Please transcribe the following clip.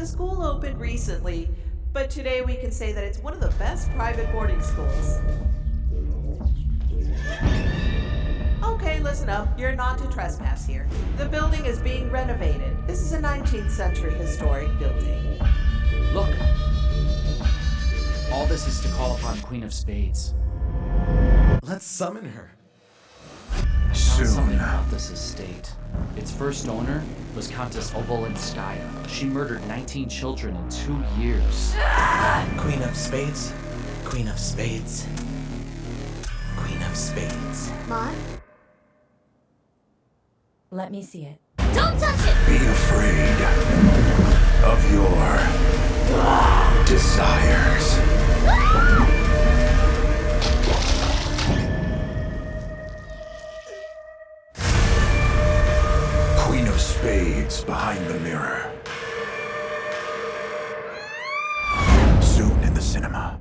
The school opened recently, but today we can say that it's one of the best private boarding schools. Okay, listen up. You're not to trespass here. The building is being renovated. This is a 19th century historic building. Look! All this is to call upon Queen of Spades. Let's summon her. Found something Soon. about this estate. Its first owner was Countess Obolenskaya. She murdered 19 children in two years. Queen of Spades. Queen of Spades. Queen of Spades. Maud? Let me see it. Don't touch it! Be afraid spades behind the mirror. Soon in the cinema.